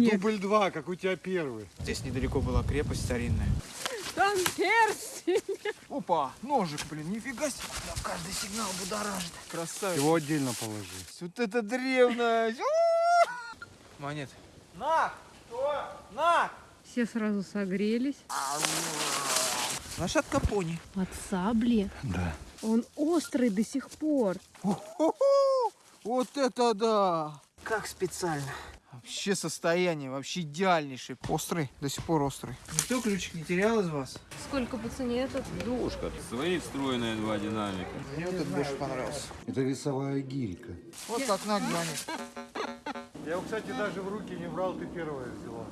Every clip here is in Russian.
снег. Дубль два, как у тебя первый. Здесь недалеко была крепость старинная. Там перстень. Опа, ножик, блин, нифига себе. Да, каждый сигнал будоражит. Красавец. Его отдельно положи. Вот это древность. Монет. На! Что? На! Все сразу согрелись. Лошадка пони. От сабли. Да. Он острый до сих пор. Вот это да! Как специально. Вообще состояние, вообще идеальнейший. Острый, до сих пор острый. Никто ключик не терял из вас? Сколько по цене этот? Душка, свои встроенные два динамика. Мне вот этот больше понравился. Это весовая гирька. Вот как надо, монет. Я его, кстати, даже в руки не брал, ты первая взяла.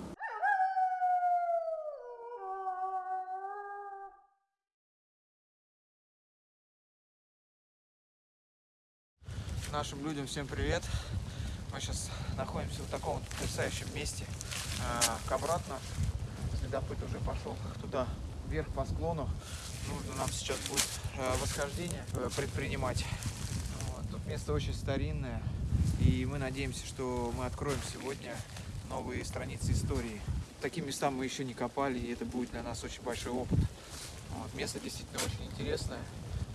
Нашим людям всем привет. Мы сейчас находимся в таком вот потрясающем месте. А, к обратно следопыт уже пошел туда, вверх по склону. Нужно нам сейчас будет э, восхождение э, предпринимать. Вот. Тут место очень старинное. И мы надеемся, что мы откроем сегодня новые страницы истории. Таким местам мы еще не копали, и это будет для нас очень большой опыт. Вот. Место действительно очень интересное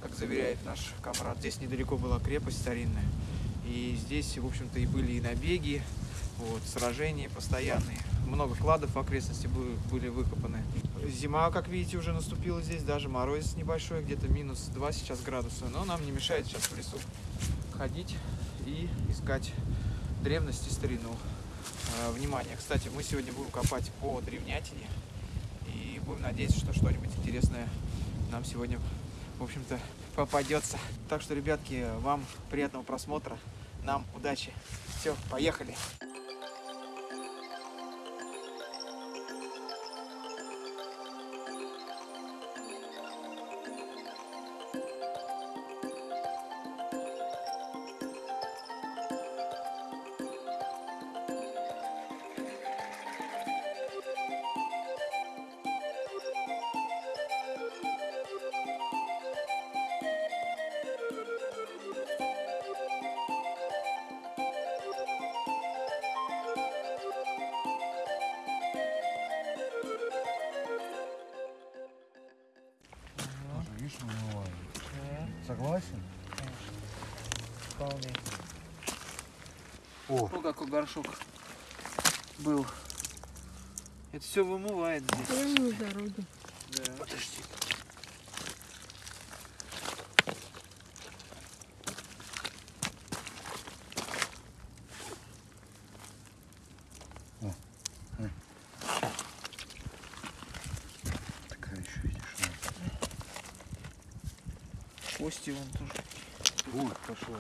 как заверяет наш комрад. Здесь недалеко была крепость старинная. И здесь, в общем-то, и были и набеги, вот, сражения постоянные. Много кладов в окрестности были, выкопаны. Зима, как видите, уже наступила здесь, даже мороз небольшой, где-то минус 2 сейчас градуса. Но нам не мешает сейчас в лесу ходить и искать древности, старину. Э, Внимание, кстати, мы сегодня будем копать по древнятине. И будем надеяться, что что-нибудь интересное нам сегодня в общем-то, попадется. Так что, ребятки, вам приятного просмотра, нам удачи. Все, поехали. Был. Это все вымывает здесь. Прямо на дороге. Да. Подожди. такая еще, видишь. Кости вон тоже. Вот, пошла.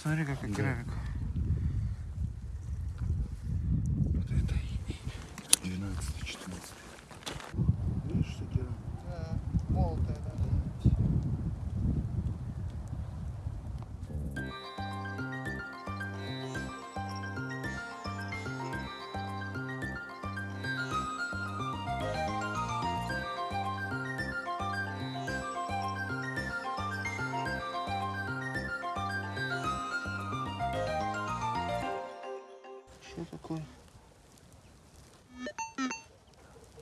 Смотри, какая Да. керамика. Что такое?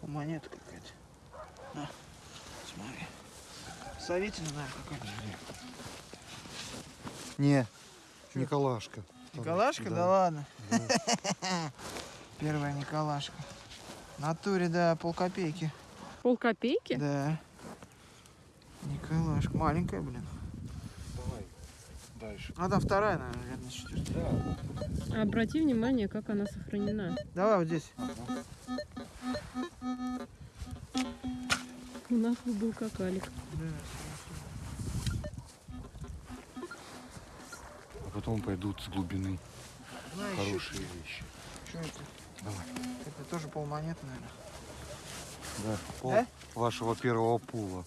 Монета какая-то. На, смотри. Советина, наверное, какая-то. Не, Николашка. Николашка? Да, ладно. Первая Николашка. В натуре, да, полкопейки. Полкопейки? Да. Николашка. Маленькая, блин. Дальше. А там вторая, наверное, на четвертая. Да. Обрати внимание, как она сохранена. Давай вот здесь. У нас бы был какалик. А потом пойдут с глубины Знаешь, хорошие вещи. что это? Давай. Это тоже полмонеты, наверное. Да, пол Да? вашего первого пула.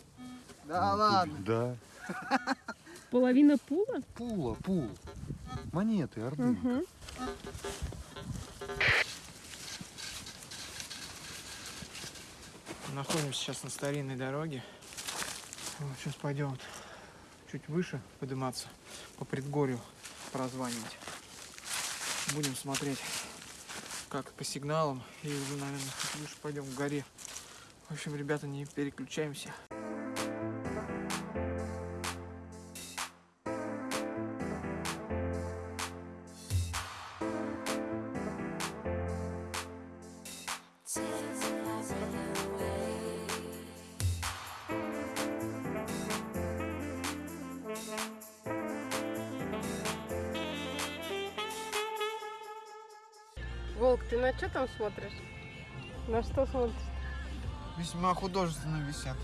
Да Ну, ладно. Да. Половина пула? Пула, пул. Монеты, орды. Угу. Находимся сейчас на старинной дороге. Вот, сейчас пойдем вот чуть выше подниматься по предгорью прозванивать. Будем смотреть как по сигналам. И уже, наверное, выше пойдем к горе. В общем, ребята, не переключаемся. Волк, ты на что там смотришь? На что смотришь? Весьма художественно висят.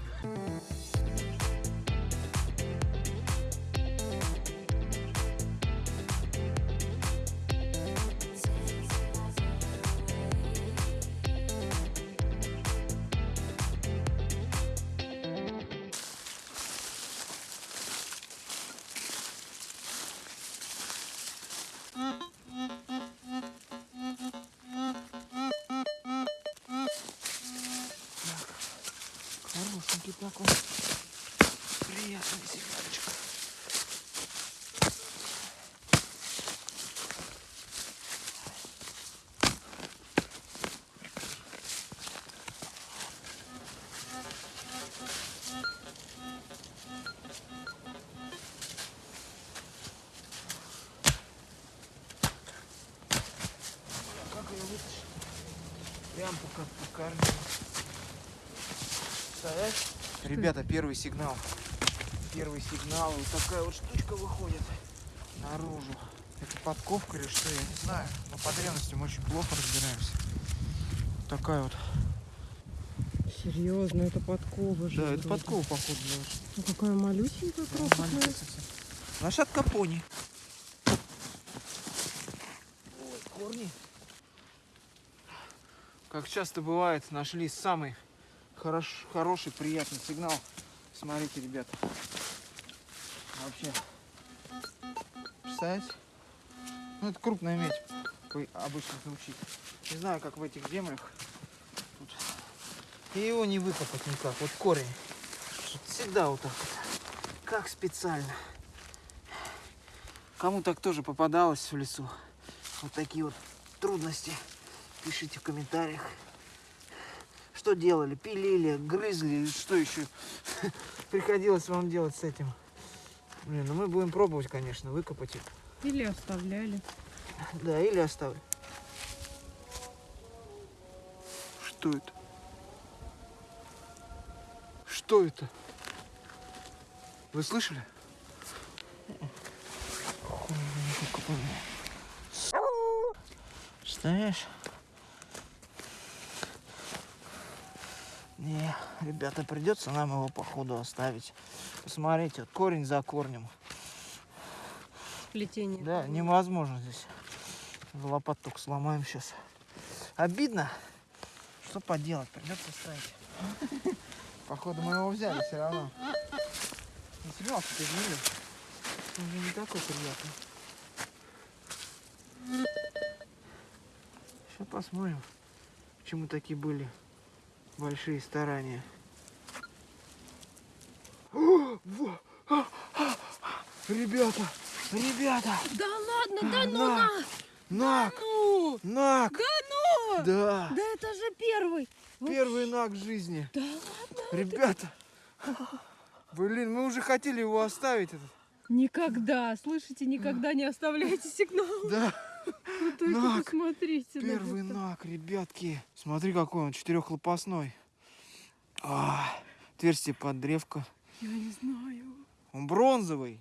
По, как по корню. Представляешь? Ребята, первый сигнал. Первый сигнал. Вот такая вот штучка выходит наружу. Это подковка или что, я не знаю. Но по древности мы очень плохо разбираемся. Вот такая вот. Серьезно, это подкова же. Да, это вроде. подкова, походу. Ну, какая малюсенькая, крохотная. Лошадка пони. Ой, корни. Как часто бывает, нашли самый хорош, хороший, приятный сигнал. Смотрите, ребята. Вообще. Представляете? Ну, это крупная медь, как обычно звучит. Не знаю, как в этих землях. Тут. И его не выкопать никак. Вот корень. Вот всегда вот так. Как специально. Кому так тоже попадалось в лесу? Вот такие вот трудности. Пишите в комментариях. Что делали? Пилили, грызли, что еще приходилось вам делать с этим? Блин, ну мы будем пробовать, конечно, выкопать их. Или оставляли. Да, или оставлю. Что это? Что это? Вы слышали? Хуй, не ребята, придется нам его походу оставить. Посмотрите, вот корень за корнем. Плетение. Да, невозможно здесь. Лопат только сломаем сейчас. Обидно. Что поделать, придется ставить. Походу мы его взяли все равно. Не сигнал что изменил. Он уже не такой приятный. Сейчас посмотрим, почему такие были большие старания. О, во, а, а, Ребята, ребята, Да ладно, да ну На. на! нак, Ну! нак, Да ну! да. Да это же первый! Первый наг в жизни. Да ладно! Ребята. Блин, мы уже хотели его оставить. Этот. Никогда, слышите, никогда не оставляйте сигнал. Да, Вы только Нак. посмотрите. на первый это. наг, ребятки. Смотри, какой он, четырехлопастной. А, отверстие под древко. Я не знаю. Он бронзовый.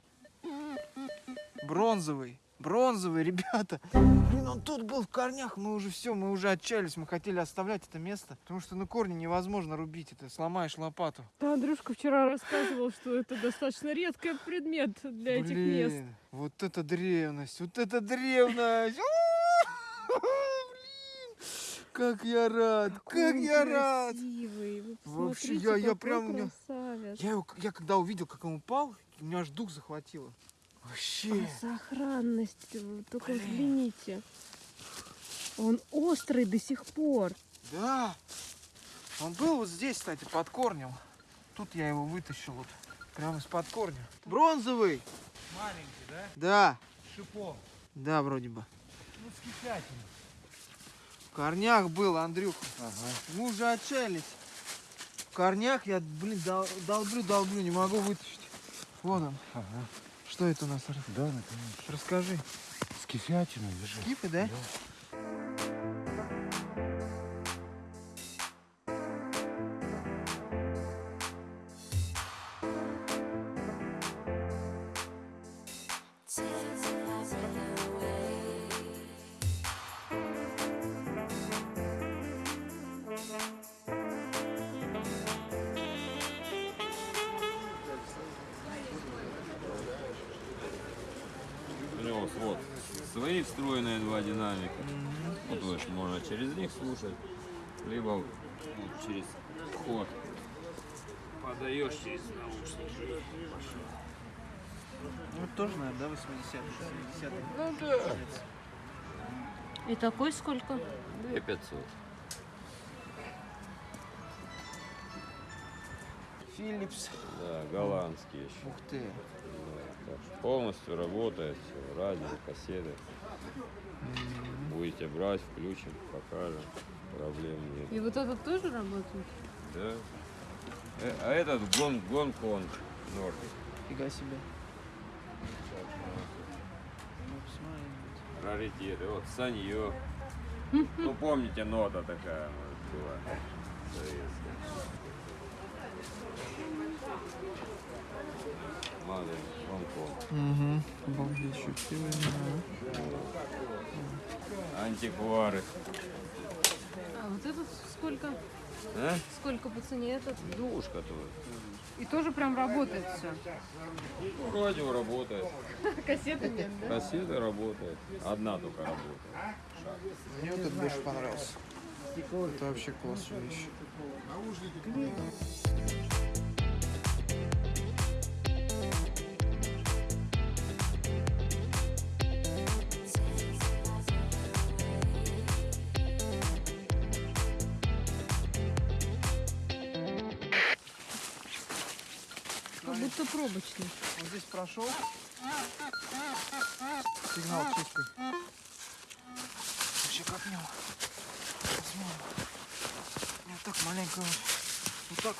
Бронзовый. Бронзовый, ребята. Блин, он тут был в корнях. Мы уже все, мы уже отчаялись. Мы хотели оставлять это место. Потому что на корни невозможно рубить это. Сломаешь лопату. Да, Андрюшка вчера рассказывал, что это достаточно редкий предмет для этих мест. Блин, вот это древность, вот это древность. Как я рад, как Какой он я рад. красивый. Вообще, я- я прям- у меня- красавец. Я, его, я когда увидел, как он упал, у меня аж дух захватило. Вообще. А сохранность, вы только Блин. взгляните. Он острый до сих пор. Да. Он был вот здесь, кстати, под корнем. Тут я его вытащил вот. Прямо из-под корня. Бронзовый. Маленький, да? Да. Шипом. Да, вроде бы. Кислятиной. В корнях был, Андрюха. Мы уже отчаялись. В корнях я, блин, дол- долблю, долблю, не могу вытащить. Вон он. Ага. Что это у нас? Да, наконец. Расскажи. С кефятиной лежит. Кипы, да? У тоже, наверное, да, 80-е, 70-е. Ну да. И такой сколько? 2500. Филлипс. Да, голландские еще. Ух ты. Да, так полностью работает, всё, радио, кассеты. Будете брать, включим, покажем. Проблем нет. И вот этот тоже работает? Да. Э, А этот гон Гонконг Нордик. Фига себе. Ну, посмотрим. Раритеты. Вот Санье. Ну помните, нота такая может, была. советская. Гонконг. Угу. Обалдеть. Антиквары. А вот этот сколько? А? Сколько по цене этот? Душка тут. И тоже прям работает все. Ну, радио работает. Кассеты нет, да? Кассеты работает. Одна только работает. Мне вот этот больше понравился. Это вообще классная вещь. Будто пробочный. Он здесь прошел. Сигнал чистый. Вообще как мило. Посмотрим. Вот так маленько. Вот, вот так.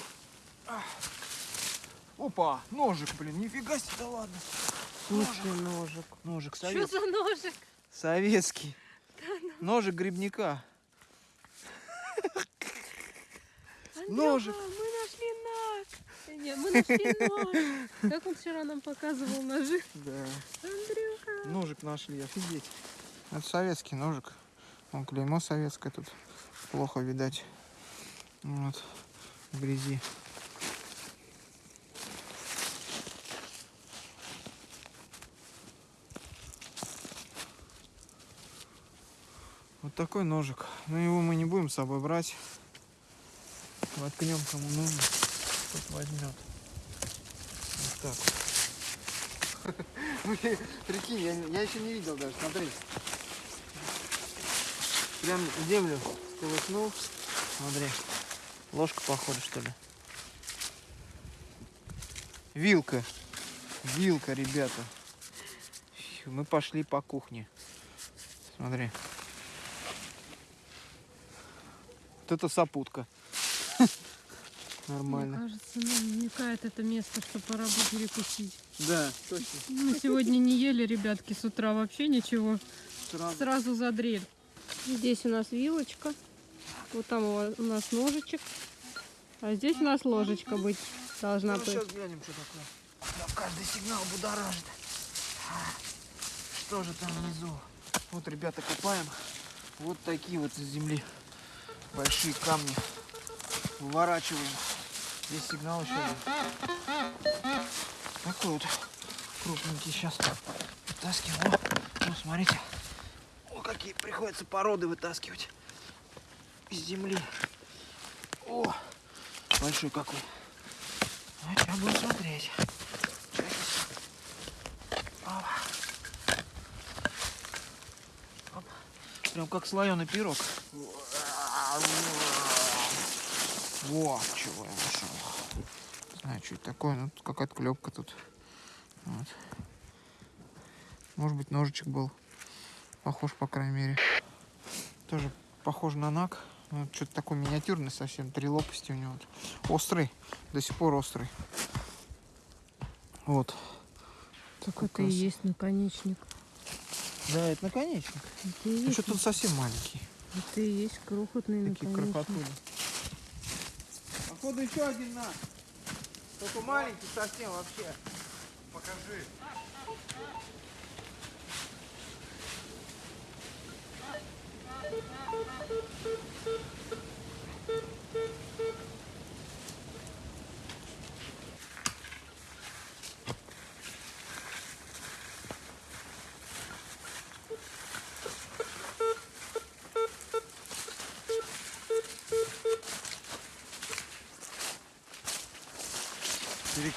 вот. Опа, ножик, блин, нифига себе, да ладно. Ножик. ножик. Ножик Что советский. за ножик? Советский. Ножик грибника. Ножик. Мы Нет, мы нашли нож. Как он вчера нам показывал ножи? Да. Андрюха. Ножик нашли, офигеть. Это советский ножик. Вон клеймо советское тут. Плохо видать. Вот. В грязи. Вот такой ножик. Но его мы не будем с собой брать. Воткнем кому нужно. Тот возьмет. Вот так. Прикинь, я, еще не видел даже, смотри. Прям землю сколыхнул. Смотри. Ложка похожа, что ли? Вилка. Вилка, ребята. Мы пошли по кухне. Смотри. Вот это сопутка. Нормально. Мне кажется, нам намекает это место, что пора бы перекусить. Да, точно. Мы сегодня не ели, ребятки, с утра вообще ничего. Сразу. Сразу за дрель. Здесь у нас вилочка. Вот там у нас ножичек. А здесь у нас ложечка быть должна Ну, быть. сейчас глянем, что такое. Да, каждый сигнал будоражит. А, Что же там внизу? Вот, ребята, копаем. Вот такие вот из земли большие камни. Выворачиваем. Здесь сигнал еще один. Такой вот крупненький сейчас вытаскиваем. О, ну, смотрите. О, какие приходится породы вытаскивать из земли. О, большой какой. А сейчас будем смотреть. Опа. Оп. Прям как слоеный пирог. Во, чего я нашел. Что это такое, тут какая-то клепка тут. Вот. Может быть, ножичек был. Похож, по крайней мере. Тоже похож на наг. Ну, Что-то такой миниатюрный совсем. Три лопасти у него. Острый. До сих пор острый. Вот. Так Как это и есть наконечник. Да, это наконечник. Это и Ну, что тут совсем маленький. это и есть крохотный Такие наконечник. крохотули. Походу еще один наг. Только маленький совсем вообще. Покажи. Перекрестие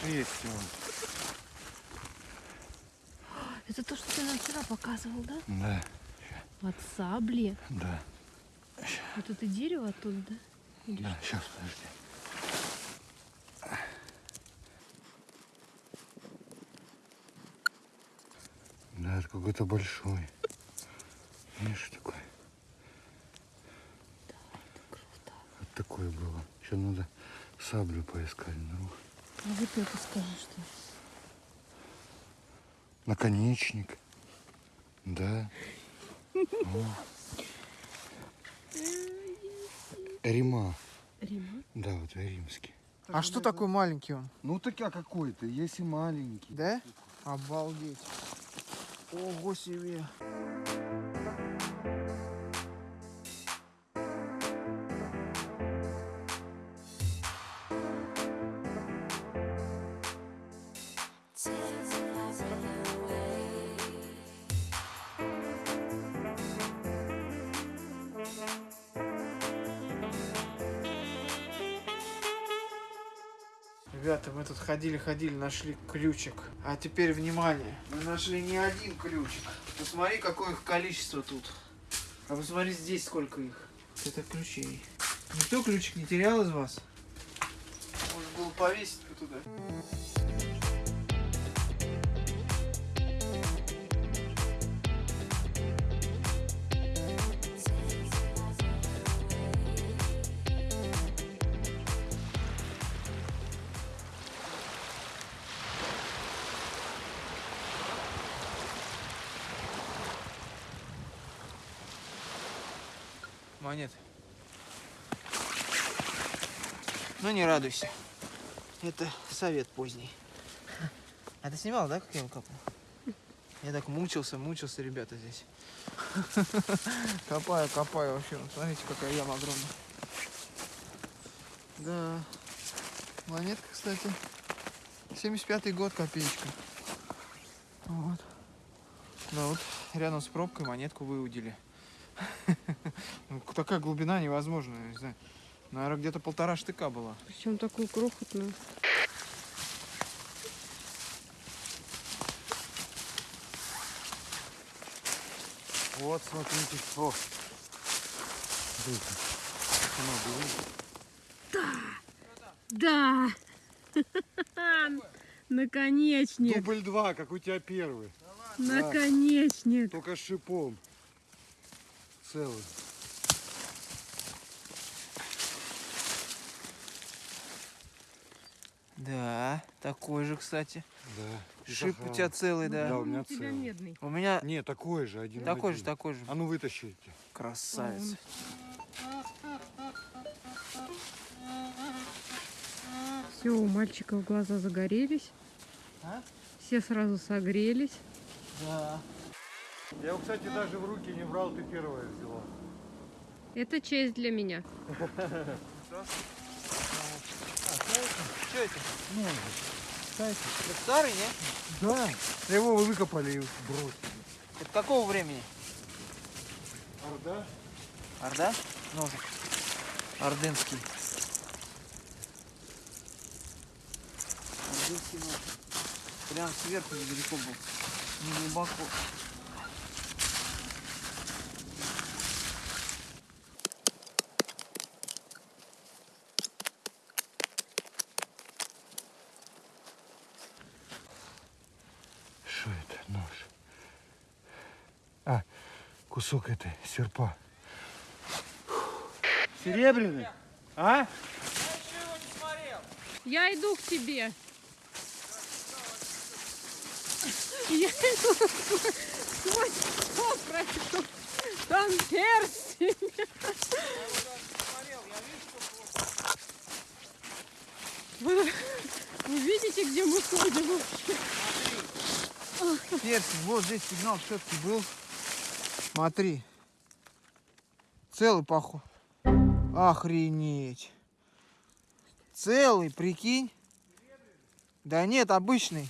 он. Это то, что ты нам вчера показывал, да? Да, От сабли. да, Вот это дерево оттуда, да? Или да. Сейчас, подожди. Да, это какой-то большой. Видишь, такой. круто. Вот такое было. Еще надо саблю поискать. Ну, Вот это скажи, что наконечник. Да. О. Рима. Рима. Да, вот римский. А что такой маленький он? Ну так а какой-то, есть и маленький. Да? Обалдеть. Ого себе. Тут ходили-ходили, нашли ключик. А теперь внимание, мы нашли не один ключик. Посмотри, какое их количество тут. А посмотри здесь, сколько их. Это ключей. Никто ключик не терял из вас? Можно было повесить туда. Монет. Ну не радуйся. Это совет поздний. А ты снимал, да, как я его копал? Я так мучился, мучился, ребята, здесь. Копаю, копаю вообще. Смотрите, какая яма огромная. Да. Монетка, кстати. 75-й год, копеечка. Вот. Да, вот рядом с пробкой монетку выудили. Такая глубина невозможная, не знаю. Наверное, где-то полтора штыка была. Причем такую крохотную. Вот, смотрите. О. Смотрите. Да! Наконечник! Дубль два, как у тебя первый. Наконечник! Только с шипом. Целый. Да, такой же, кстати. Да. Шип у тебя целый, да. Да, у меня у тебя целый. медный. У меня Не, такой же, один такой же, один. такой же. А ну вытащите. Красавец. Все, у мальчиков глаза загорелись. А? Все сразу согрелись. Да. Я его, кстати, даже в руки не брал, ты первая взяла. Это честь для меня. Что это? Ну, Это старый, не? да. Его выкопали и бросили. Это какого времени? Орда? Орда? Ножик. Ордынский. Ордынский нож. Прям сверху недалеко был. Не глубоко. Кусок этой серпа. Серебряный? А? Я иду к тебе. Я иду сквозь что пройду. Там перстень. Вы, вы видите, где мы ходим вообще? Персик, вот здесь сигнал все-таки был. Смотри. Целый поход. Охренеть. Целый, прикинь. Да нет, обычный.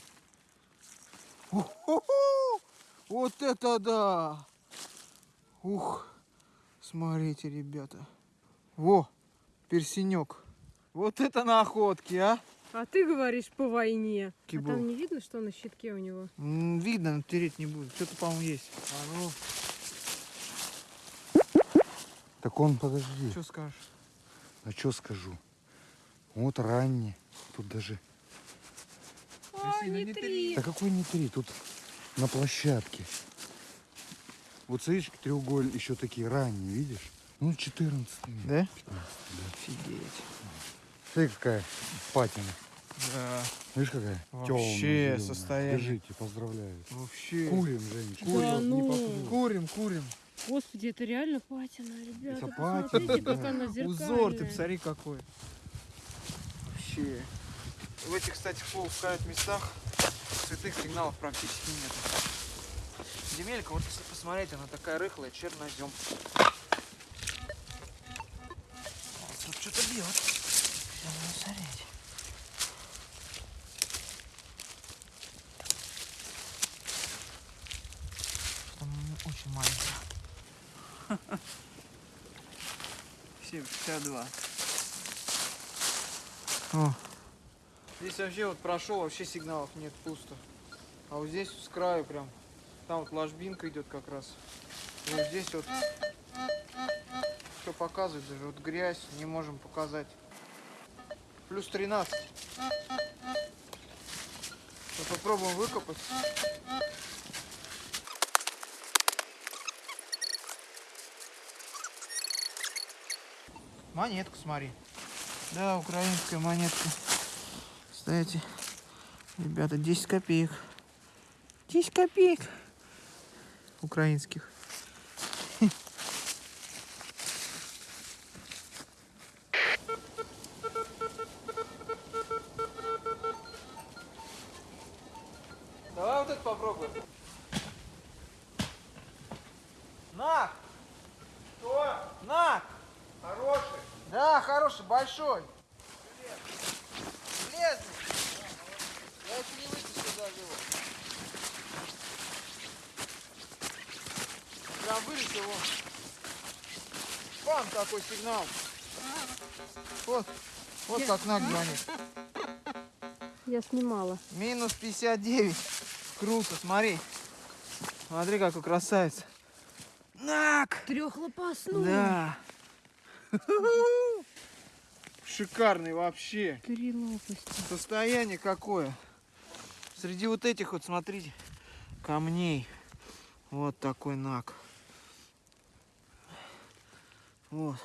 Уху-ху! Вот это да! Ух, смотрите, ребята. Во, персенек. Вот это находки, а? А ты говоришь по войне. А там не видно, что на щитке у него? М, Видно, но тереть не будет. Что-то, по-моему, есть. А ну, Так он, подожди, что скажешь? а что скажу? Вот ранний. Тут даже... А, не три. Да какой не три, тут на площадке. Вот смотришь, треугольник еще такие ранние, видишь? Ну, 14 Да? 15, да. Офигеть. Смотри, какая патина. Да, Видишь, какая? Вообще зелёная. состояние. Держите, поздравляю. вообще. Курим, Женечка. Да курим, не ну. Курим, курим. Господи, это реально патина, ребята. Это патина, да. как она зеркальная. Узор, ты посмотри какой. Вообще. В этих, кстати, в полупускают местах цветных сигналов практически нет. Земелька, вот если посмотреть, она такая рыхлая, чернозем. Тут что-то бьет. Сейчас смотреть. Что-то очень маленькое. 7,62. О. Здесь вообще вот прошел, вообще сигналов нет, пусто. А вот здесь с краю прям, там вот ложбинка идет как раз. И вот здесь вот что показывает, даже вот грязь не можем показать. Плюс 13. Вот попробуем выкопать. Монетку смотри. Да, украинская монетка. Кстати, ребята, 10 копеек. 10 копеек. Украинских. Давай вот это попробуем. На! Что? На! Хороший. Да, хороший, большой. Железный. Я еще не вытащил даже его. Прям вылетел он. Бам, такой сигнал. Вот, вот как наг звонит. Я снимала. Минус 59. Круто, смотри. Смотри, какой красавец. Нак! Трехлопастной. Да. Шикарный вообще. Три лопасти. Состояние какое. Среди вот этих вот, смотрите, камней. Вот такой наг. Вот.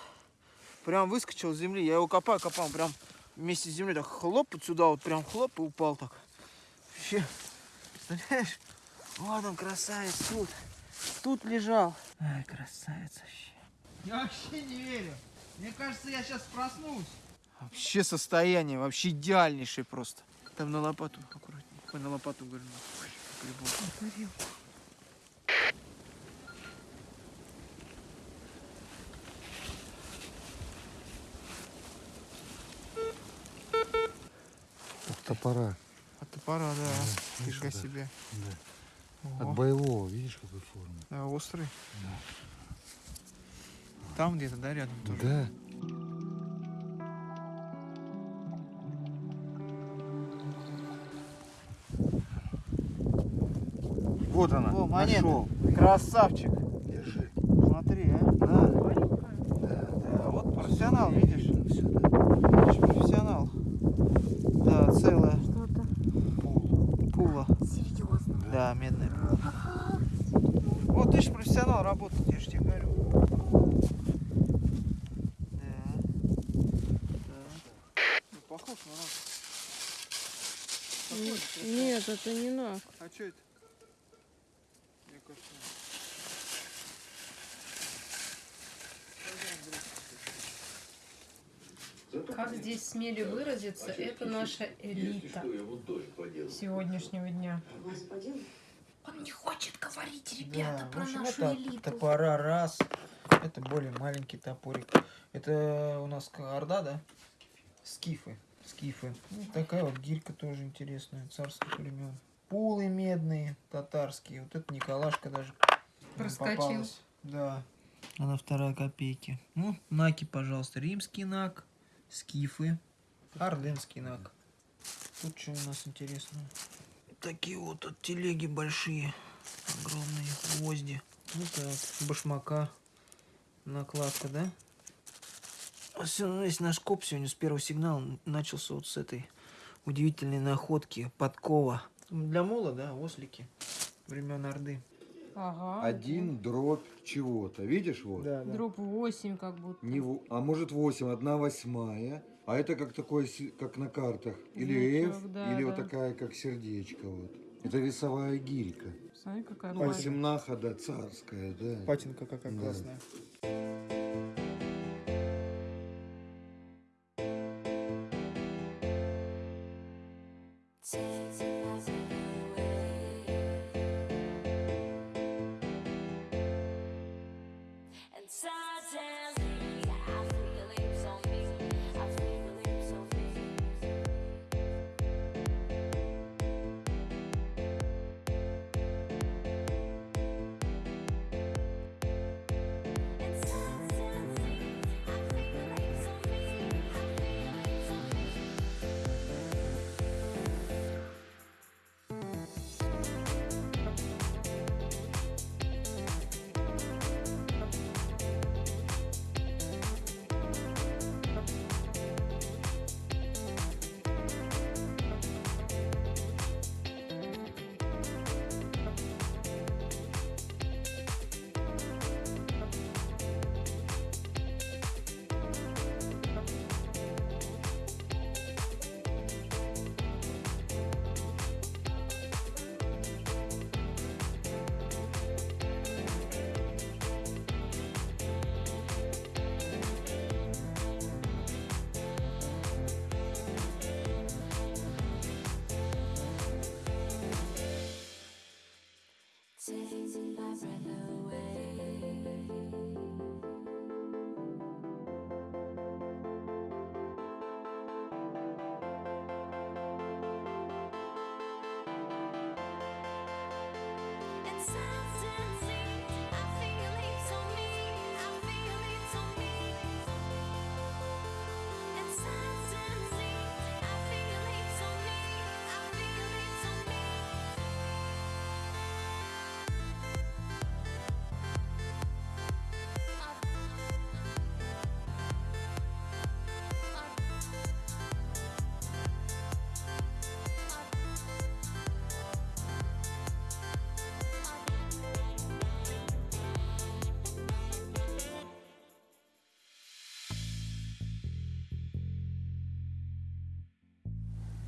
Прям выскочил с земли. Я его копаю, копал, прям вместе с землей так хлоп вот сюда, вот прям хлоп и упал так. Вообще, представляешь? Вот он, красавец, тут. Тут лежал. Ай, красавец вообще. Я вообще не верю. Мне кажется, я сейчас проснусь. Вообще состояние, вообще идеальнейшее просто. Там на лопату аккуратнее. Ой, на лопату говорю. От топора. От топора, да. видишь, Фига да. себе. От Ого. боевого, видишь, какой формы. Да, острый. Там где-то, да, рядом тоже? Да. Вот она. О, монета. Нашел. Красавчик. Держи. Смотри, а. Да, вот профессионал, видишь? Все, да. Профессионал. Да, целая Что-то. пула. Серьезно. Да, медная пула. Вот ты же профессионал работает, я же тебе говорю. Да. похож на нак. Н- Похож, просто. Нет, это не нак. А что это? Мне кажется. Как здесь смели выразиться, это наша элита сегодняшнего дня. Он не хочет говорить, ребята, в про общем, нашу это элиту. топора раз. Это более маленький топорик. Это у нас орда, да? Скифы. Скифы. Ну, такая вот гирька тоже интересная, царских времен. Пулы медные, татарские. Вот это Николашка даже Проскочил. попалась. Да. Она вторая копейки. Ну, наки, пожалуйста. Римский нак, скифы, орденский нак. Тут что у нас интересного? Такие вот тут телеги большие, огромные гвозди. Ну так, башмака, накладка, да? А всё, весь наш коп сегодня с первого сигнала начался вот с этой удивительной находки подкова. Для мола, да, ослики времен Орды. Ага. Один дробь чего-то. Видишь вот? Да, Дроп 8 как будто. Не а может 8, одна восьмая. А это как такое, как на картах. Или Значок, F, да, или вот да. такая, как сердечко. Вот. Это весовая гирька. Смотри, какая память. Восемнаха, да, царская, да. Патинка какая Да. классная.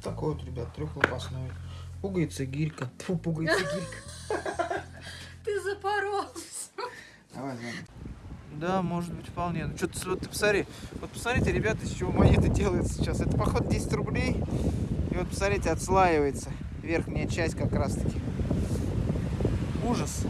Такой вот, ребят, трехлопастной. Пугается гирька. Фу, пугается гирька. Ты запорол. Давай, давай. Да, может быть, вполне. Ну, что-то, вот, ты посмотри. Вот посмотрите, ребята, из чего монеты делаются сейчас. Это, походу, 10 рублей. И вот, посмотрите, отслаивается. Верхняя часть как раз-таки. Ужас.